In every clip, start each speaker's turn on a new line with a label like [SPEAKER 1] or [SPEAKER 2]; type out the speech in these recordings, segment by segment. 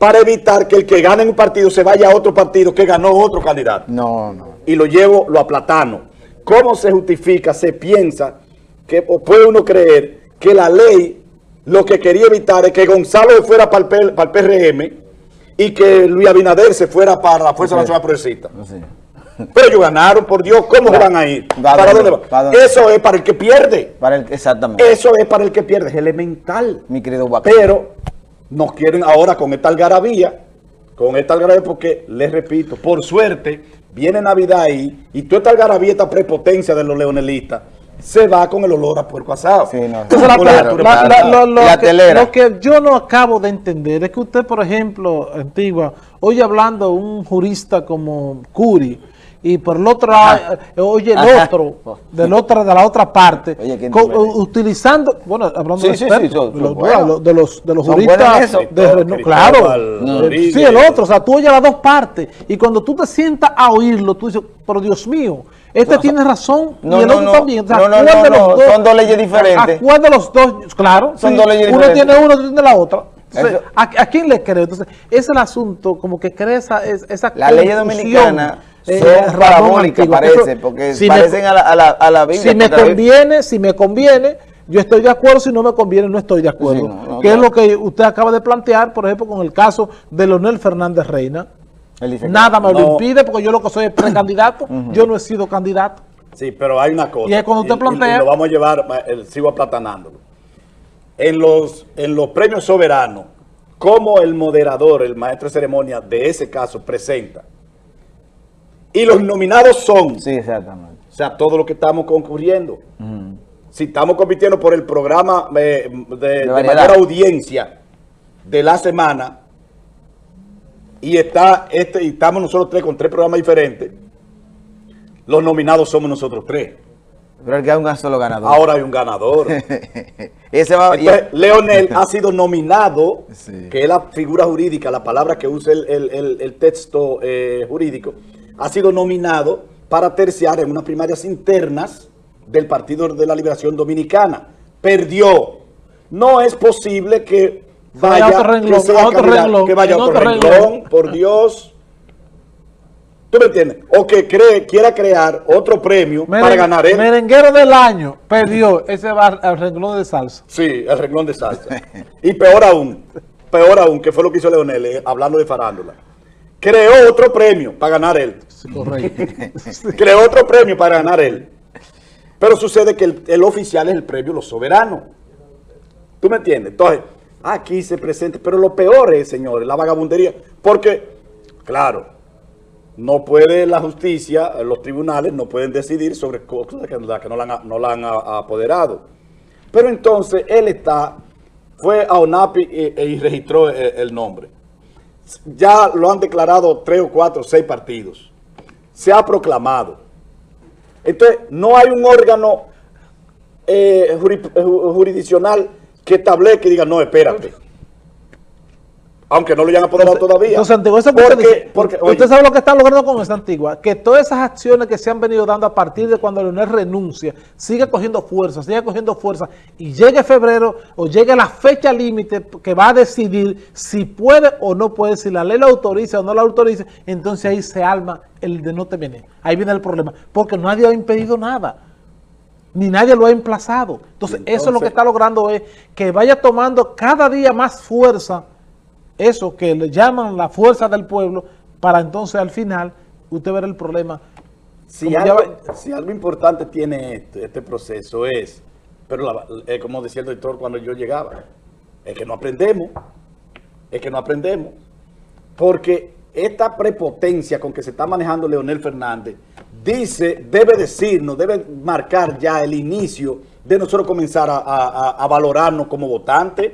[SPEAKER 1] para evitar que el que gane un partido se vaya a otro partido que ganó otro candidato.
[SPEAKER 2] No, no.
[SPEAKER 1] Y lo llevo, lo aplatano. ¿Cómo se justifica, se piensa, que o puede uno creer que la ley lo que quería evitar es que Gonzalo fuera para el, para el PRM y que Luis Abinader se fuera para la Fuerza Nacional Progresista?
[SPEAKER 2] Sí.
[SPEAKER 1] Pero ellos ganaron, por Dios, ¿cómo se van a ir?
[SPEAKER 2] ¿Para
[SPEAKER 1] ¿Para
[SPEAKER 2] dónde?
[SPEAKER 1] van?
[SPEAKER 2] ¿Para dónde?
[SPEAKER 1] Eso es para el que pierde.
[SPEAKER 2] Para el, exactamente.
[SPEAKER 1] Eso es para el que pierde, es elemental.
[SPEAKER 2] Mi querido Guaco.
[SPEAKER 1] Pero nos quieren ahora con esta algarabía, con esta algarabía porque, les repito, por suerte, viene Navidad ahí y toda esta algarabía, esta prepotencia de los leonelistas, se va con el olor a puerco asado.
[SPEAKER 2] Sí, no.
[SPEAKER 3] Entonces, la-
[SPEAKER 1] Con la
[SPEAKER 3] la-
[SPEAKER 1] altura
[SPEAKER 3] la-
[SPEAKER 1] de
[SPEAKER 3] la-
[SPEAKER 1] plata.
[SPEAKER 3] lo, lo
[SPEAKER 2] La
[SPEAKER 3] que,
[SPEAKER 2] telera.
[SPEAKER 3] lo que yo no acabo de entender es que usted, por ejemplo, Antigua, oye hablando un jurista como Curi, y por el otro lado, eh, oye el
[SPEAKER 2] Ajá.
[SPEAKER 3] otro, del otro, de la otra parte, utilizando, bueno, hablando
[SPEAKER 2] Sí,
[SPEAKER 3] de
[SPEAKER 2] sí,
[SPEAKER 3] expertos,
[SPEAKER 2] sí, son-
[SPEAKER 3] de, los, de los, de los juristas
[SPEAKER 2] eso.
[SPEAKER 3] de Renault,
[SPEAKER 1] Cristóbal
[SPEAKER 3] claro, sí, el otro, o sea, tú oyes las dos partes, y cuando tú te sientas a oírlo, tú dices, pero Dios mío, este tiene razón,
[SPEAKER 2] no,
[SPEAKER 3] y el
[SPEAKER 2] no,
[SPEAKER 3] otro
[SPEAKER 2] no.
[SPEAKER 3] también, o sea,
[SPEAKER 2] No, no,
[SPEAKER 3] ¿cuál
[SPEAKER 2] no,
[SPEAKER 3] dos?
[SPEAKER 2] son dos leyes diferentes.
[SPEAKER 3] ¿A cuál de los dos? Claro,
[SPEAKER 2] Son
[SPEAKER 3] sí,
[SPEAKER 2] dos leyes
[SPEAKER 3] uno
[SPEAKER 2] diferentes.
[SPEAKER 3] tiene uno, otro tiene la otra. Entonces, ¿a, a quién le creo? Entonces, ese es el asunto, como que crea esa, es- esa
[SPEAKER 2] Las leyes
[SPEAKER 3] confusión,
[SPEAKER 2] dominicanas
[SPEAKER 3] eh,
[SPEAKER 2] son parabólicas, parece, porque
[SPEAKER 3] si me-
[SPEAKER 2] parecen a, la, a, la, a la Biblia.
[SPEAKER 3] si me
[SPEAKER 2] la
[SPEAKER 3] conviene, si me conviene, yo estoy de acuerdo, si no me conviene, no estoy de acuerdo.
[SPEAKER 2] Sí, no, no,
[SPEAKER 3] que es lo que usted acaba de plantear, por ejemplo, con el caso de Leonel Fernández Reina.
[SPEAKER 2] Él dice que-
[SPEAKER 3] Nada me lo impide, porque yo lo que soy es precandidato, yo no he sido candidato.
[SPEAKER 1] Sí, pero hay una cosa.
[SPEAKER 3] Y es cuando usted plantea-
[SPEAKER 1] Y, lo vamos a llevar, eh, sigo aplatanándolo. En los, en los premios soberanos, como el moderador, el maestro de ceremonia de ese caso presenta. Y los nominados son,
[SPEAKER 2] Sí, exactamente.
[SPEAKER 1] o sea, todo lo que estamos concurriendo. Si estamos compitiendo por el programa eh, de, mayor audiencia de la semana, y está este, y estamos nosotros tres con tres programas diferentes, los nominados somos nosotros tres.
[SPEAKER 2] Pero el que hay un solo ganador.
[SPEAKER 1] Ahora hay un ganador.
[SPEAKER 2] Ese va. y-
[SPEAKER 1] Entonces, Leonel ha sido nominado,
[SPEAKER 2] Sí.
[SPEAKER 1] que es la figura jurídica, la palabra que usa el, el- el- el texto eh, jurídico, ha sido nominado para terciar en unas primarias internas del Partido de la Liberación Dominicana. Perdió. No es posible que
[SPEAKER 3] Vaya
[SPEAKER 1] vaya,
[SPEAKER 3] otro renglón,
[SPEAKER 1] que sea
[SPEAKER 3] a otro renglón,
[SPEAKER 1] que vaya a otro
[SPEAKER 3] otro
[SPEAKER 1] renglón,
[SPEAKER 3] renglón.
[SPEAKER 1] por Dios. ¿Tú me entiendes? O que cree, quiera crear otro premio para ganar él.
[SPEAKER 3] Merenguero del año, perdió, ese va al renglón de salsa.
[SPEAKER 1] Sí, el renglón de salsa. Y peor aún, peor aún, que fue lo que hizo Leonel, eh, hablando de farándula. Creó otro premio para ganar él.
[SPEAKER 3] Sí, correcto.
[SPEAKER 1] Creó otro premio para ganar él. Pero sucede que el, el oficial es el premio Los Soberanos. ¿Tú me entiendes? Entonces, aquí se presenta. Pero lo peor es, señores, la vagabundería. Porque, claro, no puede la justicia, los tribunales no pueden decidir sobre cosas que, no la han, apoderado. Pero entonces él está, fue a ONAPI e, e- y registró eh, el nombre. Ya lo han declarado tres o cuatro seis partidos. Se ha proclamado. Entonces, no hay un órgano eh, eh, ju- jurisdiccional que establezca y diga, no, espérate. Aunque no lo hayan apoderado todavía.
[SPEAKER 3] Entonces, Antigua, eso
[SPEAKER 1] porque, porque,
[SPEAKER 3] usted sabe lo que está logrando con esta Antigua, que todas esas acciones que se han venido dando a partir de cuando Leonel renuncia, sigue cogiendo fuerza, sigue cogiendo fuerza, y llegue febrero o llegue la fecha límite que va a decidir si puede o no puede, si la ley lo autoriza o no la autoriza, entonces ahí se alma el de no te viene. Ahí viene el problema, porque nadie ha impedido nada ni nadie lo ha emplazado. Entonces, eso es lo que está logrando es que vaya tomando cada día más fuerza, eso que le llaman la fuerza del pueblo, para entonces al final usted ver el problema. ya
[SPEAKER 1] si algo importante tiene este, este proceso es, pero la- eh, como decía el doctor cuando yo llegaba, es que no aprendemos, es que no aprendemos, porque esta prepotencia con que se está manejando Leonel Fernández dice, debe decirnos, debe marcar ya el inicio de nosotros comenzar a, a- valorarnos como votantes.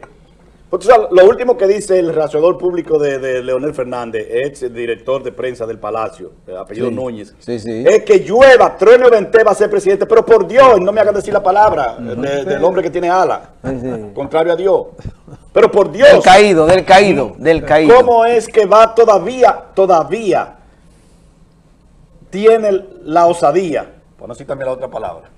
[SPEAKER 1] Porque, o sea, lo último que dice el relacionador público de, de Leonel Fernández, ex director de prensa del Palacio, de apellido
[SPEAKER 2] Sí,
[SPEAKER 1] Núñez,
[SPEAKER 2] sí, sí.
[SPEAKER 1] es que llueva, trueno y vente va a ser presidente, pero por Dios, no me hagan decir la palabra de- del hombre que tiene ala, contrario a Dios. Pero por Dios,
[SPEAKER 2] Del caído, del caído, del caído.
[SPEAKER 1] ¿Cómo es que va todavía, todavía tiene la osadía, por no decir también la otra palabra,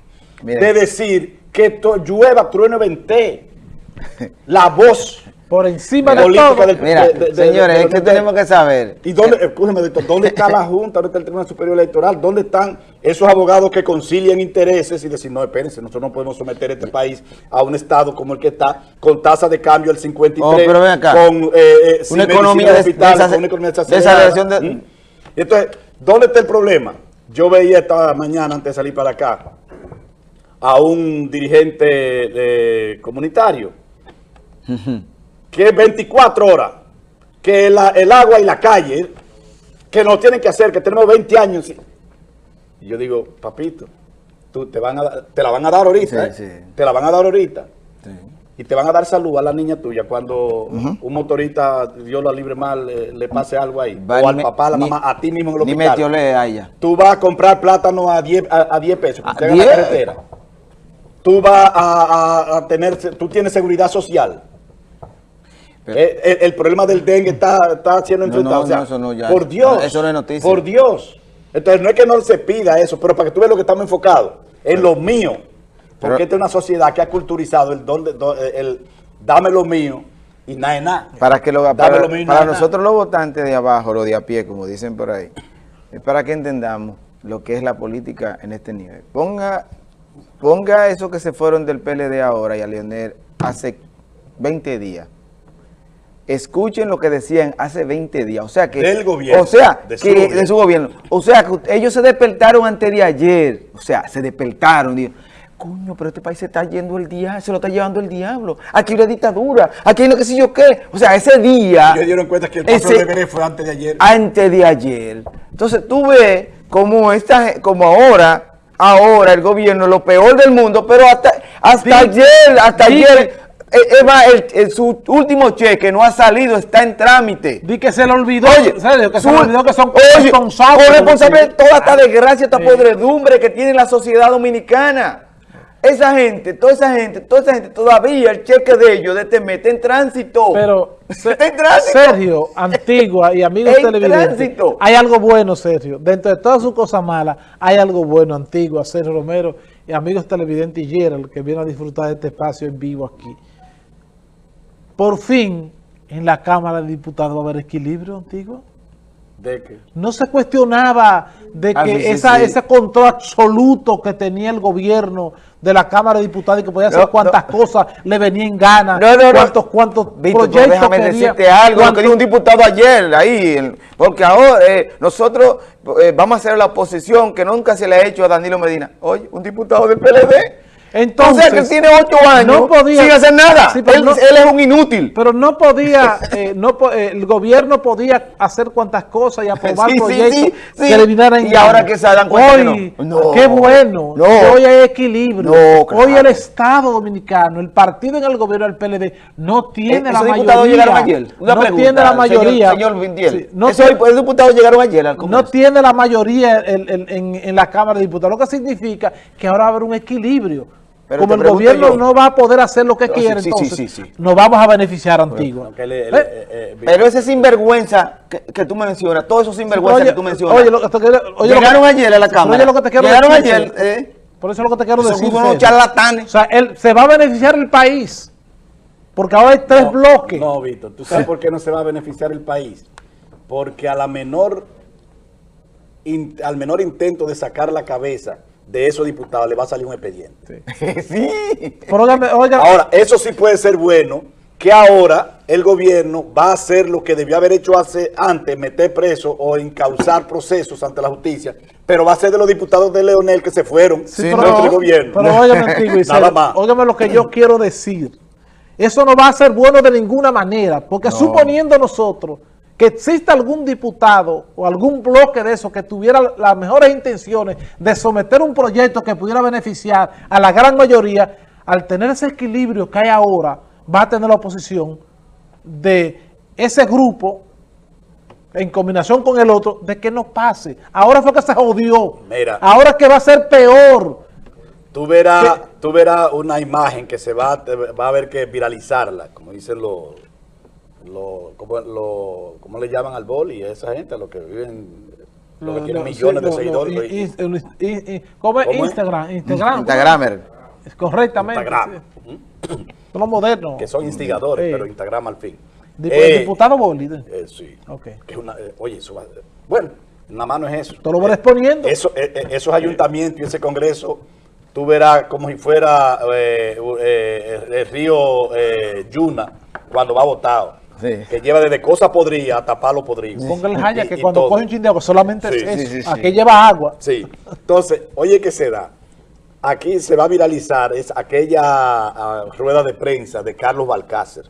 [SPEAKER 1] de decir que llueva, trueno y vente, la voz
[SPEAKER 3] por encima de
[SPEAKER 1] política
[SPEAKER 3] todo.
[SPEAKER 1] del-
[SPEAKER 2] Mira,
[SPEAKER 1] de- de- de-
[SPEAKER 2] señores,
[SPEAKER 1] de-
[SPEAKER 2] es que
[SPEAKER 1] de-
[SPEAKER 2] tenemos que saber.
[SPEAKER 1] ¿Y dónde, escúcheme, doctor, dónde está la Junta, dónde está el Tribunal Superior Electoral? ¿Dónde están esos abogados que concilian intereses y decir, no, espérense, nosotros no podemos someter este país a un estado como el que está, con tasa de cambio del 53,
[SPEAKER 2] Oh, pero ven acá.
[SPEAKER 1] con eh, eh, sin
[SPEAKER 2] Una economía desace-
[SPEAKER 1] con una economía desacelerada.
[SPEAKER 2] de-
[SPEAKER 1] ¿Mm? Entonces, ¿dónde está el problema? Yo veía esta mañana, antes de salir para acá, a un dirigente eh, comunitario que es 24 horas, que la- el agua y la calle, que nos tienen que hacer, que tenemos 20 años. Y yo digo, papito, tú te, van a, dar- te la van a dar ahorita,
[SPEAKER 2] Sí,
[SPEAKER 1] ¿eh?
[SPEAKER 2] sí.
[SPEAKER 1] te la van a dar ahorita. Y te van a dar salud a la niña tuya cuando un motorista, Dios la libre mal, le, le pase algo ahí.
[SPEAKER 2] Va,
[SPEAKER 1] o
[SPEAKER 2] ni
[SPEAKER 1] al
[SPEAKER 2] me-
[SPEAKER 1] papá, a la
[SPEAKER 2] ni-
[SPEAKER 1] mamá, a ti mismo en el
[SPEAKER 2] Ni
[SPEAKER 1] hospital.
[SPEAKER 2] metiole a ella.
[SPEAKER 1] Tú vas a comprar plátano a 10, a, a 10 pesos,
[SPEAKER 2] ¿A
[SPEAKER 1] que usted en la
[SPEAKER 2] 10?
[SPEAKER 1] carretera. Tú vas a, a- a tener, tú tienes seguridad social.
[SPEAKER 2] Pero-
[SPEAKER 1] Eh, el, el problema del dengue está, está siendo enfrentado.
[SPEAKER 2] no,
[SPEAKER 1] O sea,
[SPEAKER 2] no, eso no, ya.
[SPEAKER 1] Por Dios.
[SPEAKER 2] Eso no es noticia.
[SPEAKER 1] Por Dios. Entonces, no es que no se pida eso, pero para que tú veas lo que estamos enfocados, en lo mío. Porque
[SPEAKER 2] Pero-
[SPEAKER 1] esta es una sociedad que ha culturizado el, don de- do- el dame lo mío y nada es nada.
[SPEAKER 2] Para que lo, para,
[SPEAKER 1] lo mío y
[SPEAKER 2] para nosotros los votantes de abajo, los de a pie, como dicen por ahí, es para que entendamos lo que es la política en este nivel. Ponga, ponga eso que se fueron del PLD ahora y a Leonel hace 20 días. Escuchen lo que decían hace 20 días. O sea que.
[SPEAKER 1] Del gobierno,
[SPEAKER 2] O sea,
[SPEAKER 1] de su
[SPEAKER 2] que,
[SPEAKER 1] gobierno.
[SPEAKER 2] de su gobierno. O sea que ellos se despertaron antes de ayer. O sea, se despertaron. Digo, coño, pero este país se está yendo el diablo, se lo está llevando el diablo. Aquí hay una dictadura. Aquí hay lo que sé yo qué. O sea, ese día.
[SPEAKER 1] Ellos dieron cuenta que el paso
[SPEAKER 2] ese-
[SPEAKER 1] de Veré fue antes de ayer.
[SPEAKER 2] antes de ayer. Entonces tú ves como esta, como ahora, ahora el gobierno lo peor del mundo, pero hasta, ayer, hasta ayer, eh, es más, el- el- su último cheque no ha salido, está en trámite.
[SPEAKER 3] Di que se le olvidó,
[SPEAKER 2] Oye,
[SPEAKER 3] serio, que se
[SPEAKER 2] su-
[SPEAKER 3] le olvidó que son
[SPEAKER 2] oye,
[SPEAKER 3] responsables.
[SPEAKER 2] con responsable de toda esta desgracia, esta podredumbre que tiene la sociedad dominicana. Esa gente, toda esa gente, toda esa gente, todavía el cheque de ellos de este mes está en tránsito.
[SPEAKER 3] Pero,
[SPEAKER 2] Está en tránsito.
[SPEAKER 3] Sergio, Antigua y amigos
[SPEAKER 2] En
[SPEAKER 3] televidentes,
[SPEAKER 2] tránsito.
[SPEAKER 3] hay algo bueno, Sergio. Dentro de todas sus cosas malas, hay algo bueno, Antigua, Sergio Romero y amigos televidentes y Gerald, que vienen a disfrutar de este espacio en vivo aquí. Por fin, en la Cámara de Diputados va a haber equilibrio, Antigua.
[SPEAKER 1] ¿De qué?
[SPEAKER 3] No se cuestionaba de que
[SPEAKER 2] Ah, sí, sí,
[SPEAKER 3] esa,
[SPEAKER 2] sí.
[SPEAKER 3] ese control absoluto que tenía el gobierno de la Cámara de Diputados y que podía hacer
[SPEAKER 2] No,
[SPEAKER 3] cuantas cosas le venía en gana,
[SPEAKER 2] No, no,
[SPEAKER 3] cuántos, cuántos
[SPEAKER 2] Víctor,
[SPEAKER 3] proyectos
[SPEAKER 2] déjame
[SPEAKER 3] quería,
[SPEAKER 2] decirte algo, lo que dijo un diputado ayer ahí, porque ahora eh, nosotros eh, vamos a hacer la oposición que nunca se le ha hecho a Danilo Medina. Oye, un diputado del PLD.
[SPEAKER 3] Entonces,
[SPEAKER 2] o sea, que él tiene ocho años
[SPEAKER 3] no podía-
[SPEAKER 2] sin hacer nada.
[SPEAKER 3] Sí,
[SPEAKER 2] él,
[SPEAKER 3] no-
[SPEAKER 2] él es un inútil.
[SPEAKER 3] Pero no podía, eh, no eh, el gobierno podía hacer cuantas cosas y aprobar
[SPEAKER 2] Sí,
[SPEAKER 3] proyectos
[SPEAKER 2] sí,
[SPEAKER 3] que
[SPEAKER 2] Y ahora que se dan cuenta que
[SPEAKER 3] Hoy,
[SPEAKER 2] no. No.
[SPEAKER 3] qué bueno,
[SPEAKER 2] No.
[SPEAKER 3] que hoy hay equilibrio.
[SPEAKER 2] Claro.
[SPEAKER 3] Hoy el Estado Dominicano, el partido en el gobierno del PLD, no tiene la
[SPEAKER 2] esos
[SPEAKER 3] mayoría.
[SPEAKER 2] ayer. Una
[SPEAKER 3] no
[SPEAKER 2] pregunta,
[SPEAKER 3] tiene la mayoría.
[SPEAKER 2] Señor,
[SPEAKER 3] no
[SPEAKER 2] Esos
[SPEAKER 3] tiene-
[SPEAKER 2] diputados llegaron ayer al
[SPEAKER 3] no tiene la mayoría en, en- en- en la Cámara de Diputados, lo que significa que ahora haber un equilibrio.
[SPEAKER 2] Pero
[SPEAKER 3] Como el gobierno
[SPEAKER 2] yo.
[SPEAKER 3] no va a poder hacer lo que
[SPEAKER 2] No,
[SPEAKER 3] quiere,
[SPEAKER 2] sí, sí,
[SPEAKER 3] entonces
[SPEAKER 2] sí, sí.
[SPEAKER 3] nos vamos a beneficiar Antigua.
[SPEAKER 1] Le-
[SPEAKER 3] ¿Eh?
[SPEAKER 1] le- eh, eh,
[SPEAKER 2] Pero ese sinvergüenza que, que tú mencionas, todos esos sinvergüenza
[SPEAKER 3] Oye,
[SPEAKER 2] que tú mencionas,
[SPEAKER 3] Oye, lo que oye, lo
[SPEAKER 2] llegaron
[SPEAKER 3] que-
[SPEAKER 2] ayer a la Cámara.
[SPEAKER 3] oye lo que te quiero
[SPEAKER 2] llegaron
[SPEAKER 3] decir,
[SPEAKER 2] ayer. Eh,
[SPEAKER 3] Por eso es lo que te quiero
[SPEAKER 2] Son
[SPEAKER 3] decir.
[SPEAKER 2] unos
[SPEAKER 3] Sergio.
[SPEAKER 2] charlatanes.
[SPEAKER 3] O sea, él, se va a beneficiar el país. Porque ahora hay tres
[SPEAKER 1] No,
[SPEAKER 3] bloques.
[SPEAKER 1] No, Víctor, ¿tú sabes por qué no se va a beneficiar el país? Porque a la menor, in- al menor intento de sacar la cabeza de esos diputados le va a salir un expediente.
[SPEAKER 2] sí.
[SPEAKER 3] Pero óigame, óigame,
[SPEAKER 1] Ahora, eso sí puede ser bueno, que ahora el gobierno va a hacer lo que debió haber hecho hace antes, meter preso o encauzar procesos ante la justicia, pero va a ser de los diputados de Leonel que se fueron
[SPEAKER 3] Sí,
[SPEAKER 1] dentro
[SPEAKER 3] pero,
[SPEAKER 1] del gobierno.
[SPEAKER 3] pero óigame, y
[SPEAKER 1] Nada más.
[SPEAKER 3] óigame lo que yo quiero decir. Eso no va a ser bueno de ninguna manera, porque suponiendo nosotros que exista algún diputado o algún bloque de eso que tuviera las mejores intenciones de someter un proyecto que pudiera beneficiar a la gran mayoría, al tener ese equilibrio que hay ahora, va a tener la oposición de ese grupo en combinación con el otro, de que no pase. Ahora fue que se jodió.
[SPEAKER 1] Mira.
[SPEAKER 3] Ahora que va a ser peor.
[SPEAKER 1] Tú verás, tú verás una imagen que se va, va a haber que viralizarla, como dicen los, los ¿cómo, lo- ¿cómo le llaman al boli? A esa gente, a los que viven, los que tienen
[SPEAKER 3] Lo-
[SPEAKER 1] millones de
[SPEAKER 3] lo- lo-
[SPEAKER 1] seguidores.
[SPEAKER 3] ¿Cómo es?
[SPEAKER 1] ¿Cómo es?
[SPEAKER 3] Instagram. Instagram.
[SPEAKER 2] Instagramer.
[SPEAKER 3] Correctamente.
[SPEAKER 1] Instagram,
[SPEAKER 3] sí. Son los modernos.
[SPEAKER 1] que son instigadores,
[SPEAKER 3] Sí.
[SPEAKER 1] pero Instagram al fin.
[SPEAKER 3] Dip-
[SPEAKER 1] Eh,
[SPEAKER 3] el diputado Bolívar.
[SPEAKER 1] eh, sí. Eh, oye, eso va, bueno, nada más no es eso.
[SPEAKER 3] Tú lo vas
[SPEAKER 1] Eh,
[SPEAKER 3] exponiendo.
[SPEAKER 1] Eso, esos ayuntamientos y ese congreso, tú verás como si fuera eh, eh, el río eh, Yuna cuando va votado.
[SPEAKER 2] Sí.
[SPEAKER 1] Que lleva desde cosas podridas hasta palo podrido.
[SPEAKER 3] Póngale jaya
[SPEAKER 1] Y-
[SPEAKER 3] que
[SPEAKER 1] y
[SPEAKER 3] cuando
[SPEAKER 1] todo.
[SPEAKER 3] coge un chin de agua solamente
[SPEAKER 1] Sí,
[SPEAKER 3] es eso.
[SPEAKER 2] sí, sí, sí.
[SPEAKER 3] Aquí lleva agua.
[SPEAKER 1] Sí. Entonces, oye, ¿qué se da? Aquí se va a viralizar es aquella ah, rueda de prensa de Carlos Balcácer,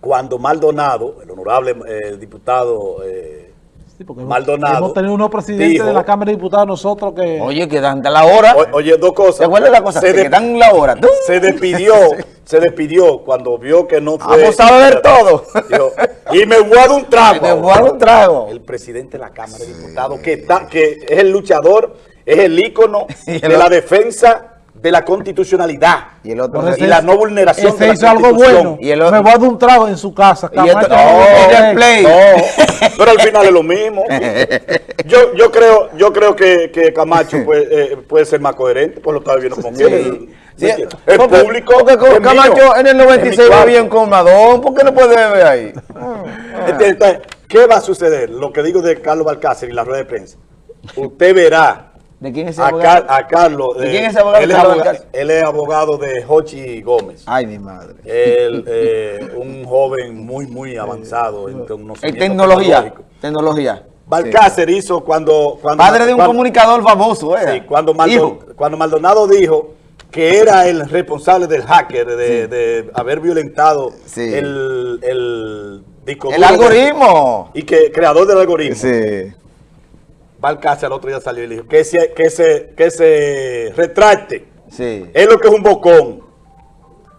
[SPEAKER 1] cuando Maldonado, el honorable eh, diputado eh,
[SPEAKER 3] Sí, porque hemos-
[SPEAKER 1] Maldonado
[SPEAKER 3] Hemos tenido unos presidentes
[SPEAKER 1] dijo-
[SPEAKER 3] de la Cámara de Diputados nosotros que...
[SPEAKER 2] Oye, que dan la hora.
[SPEAKER 1] o- oye, dos cosas.
[SPEAKER 2] ¿Te acuerdas la cosa?
[SPEAKER 1] Se,
[SPEAKER 2] que dan la hora. ¡Tum!
[SPEAKER 1] se despidió, se despidió cuando vio que no fue.
[SPEAKER 2] Vamos a beber todo.
[SPEAKER 1] Dijo, y me voy a dar un trago.
[SPEAKER 2] Te voy a dar un trago.
[SPEAKER 1] el presidente de la Cámara de Diputados, que, está, que es el luchador, es el ícono de la defensa de la constitucionalidad
[SPEAKER 2] Y el otro
[SPEAKER 3] Por
[SPEAKER 1] y la no vulneración
[SPEAKER 3] Ese
[SPEAKER 1] de la
[SPEAKER 3] hizo algo bueno.
[SPEAKER 2] Y el otro-
[SPEAKER 3] Me voy a dar un trago en su casa.
[SPEAKER 2] Y esto- oh,
[SPEAKER 3] no,
[SPEAKER 2] el play.
[SPEAKER 1] No, pero al final es lo mismo. Yo, yo creo, yo creo que, que Camacho puede, eh, puede ser más coherente, pues lo está viviendo con
[SPEAKER 2] Sí.
[SPEAKER 1] él.
[SPEAKER 2] Sí,
[SPEAKER 1] El, el
[SPEAKER 2] porque-
[SPEAKER 1] público.
[SPEAKER 2] Porque con
[SPEAKER 1] es
[SPEAKER 2] Camacho
[SPEAKER 1] mío,
[SPEAKER 2] en el
[SPEAKER 1] es mi
[SPEAKER 2] 96
[SPEAKER 1] cuarto.
[SPEAKER 2] bebía en Colmadón. ¿Por qué no puede beber ahí?
[SPEAKER 1] Entonces, ¿qué va a suceder? Lo que digo de Carlos Balcácer y la rueda de prensa. Usted verá
[SPEAKER 2] ¿De quién es ese
[SPEAKER 1] a,
[SPEAKER 2] abogado?
[SPEAKER 1] Car- a Carlos.
[SPEAKER 2] ¿De
[SPEAKER 1] eh,
[SPEAKER 2] quién es ese abogado
[SPEAKER 1] Él es,
[SPEAKER 2] Carlos
[SPEAKER 1] aboga-
[SPEAKER 2] Balcácer?
[SPEAKER 1] él es abogado de Hochi Gómez.
[SPEAKER 2] Ay, mi madre.
[SPEAKER 1] Él, eh, un joven muy, muy avanzado en
[SPEAKER 2] En
[SPEAKER 1] conocimiento
[SPEAKER 2] tecnología.
[SPEAKER 1] tecnológico.
[SPEAKER 2] Tecnología.
[SPEAKER 1] Balcácer hizo cuando, cuando...
[SPEAKER 2] Padre de un
[SPEAKER 1] cuando-
[SPEAKER 2] comunicador famoso, ¿eh?
[SPEAKER 1] Sí, cuando, Maldo-
[SPEAKER 2] Hijo.
[SPEAKER 1] cuando Maldonado dijo que era el responsable del hacker, de, de haber violentado
[SPEAKER 2] Sí.
[SPEAKER 1] el, el disco
[SPEAKER 2] El
[SPEAKER 1] de-
[SPEAKER 2] algoritmo.
[SPEAKER 1] y que creador del algoritmo.
[SPEAKER 2] Sí.
[SPEAKER 1] Balcácer al otro día salió y le dijo que se, que se, que se retracte.
[SPEAKER 2] Sí.
[SPEAKER 1] Es lo que es un bocón.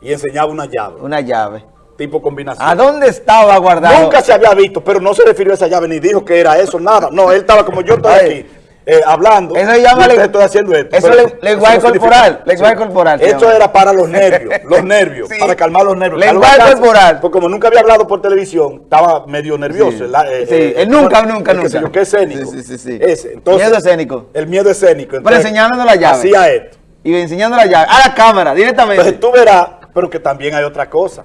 [SPEAKER 1] Y enseñaba una llave,
[SPEAKER 2] Una llave.
[SPEAKER 1] tipo combinación.
[SPEAKER 2] ¿A dónde estaba guardado?
[SPEAKER 1] Nunca se había visto, pero no se refirió a esa llave ni dijo que era eso, nada. No, él estaba como yo estoy aquí. Eh, hablando,
[SPEAKER 2] Eso se llama le-
[SPEAKER 1] estoy haciendo esto.
[SPEAKER 2] eso
[SPEAKER 1] Pero
[SPEAKER 2] le- lenguaje
[SPEAKER 1] significa-
[SPEAKER 2] corporal, lenguaje corporal
[SPEAKER 1] Eso
[SPEAKER 2] llama.
[SPEAKER 1] era para los nervios, los nervios,
[SPEAKER 2] Sí.
[SPEAKER 1] para calmar los nervios.
[SPEAKER 2] Lenguaje corporal.
[SPEAKER 1] Porque como nunca había hablado por televisión, estaba medio nervioso.
[SPEAKER 2] Sí.
[SPEAKER 1] ¿verdad? Eh, eh,
[SPEAKER 2] él nunca, nunca,
[SPEAKER 1] el
[SPEAKER 2] nunca.
[SPEAKER 1] yo, que escénico.
[SPEAKER 2] Sí, sí, sí, sí.
[SPEAKER 1] Ese, entonces,
[SPEAKER 2] Miedo escénico.
[SPEAKER 1] El miedo escénico.
[SPEAKER 2] Pero
[SPEAKER 1] Entonces,
[SPEAKER 2] enseñándonos la llave.
[SPEAKER 1] Hacía esto.
[SPEAKER 2] Y enseñando la llave. A la cámara, directamente.
[SPEAKER 1] Entonces tú verás, pero que también hay otra cosa.